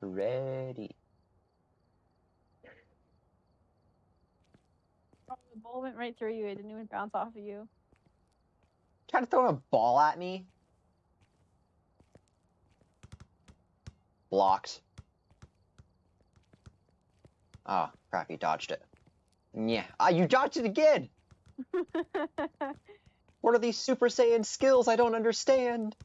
Ready. Oh, the ball went right through you. It didn't even bounce off of you. Trying to throw a ball at me. Blocked. Oh, crap, you dodged it. Yeah. Ah, you dodged it again! What are these Super Saiyan skills I don't understand?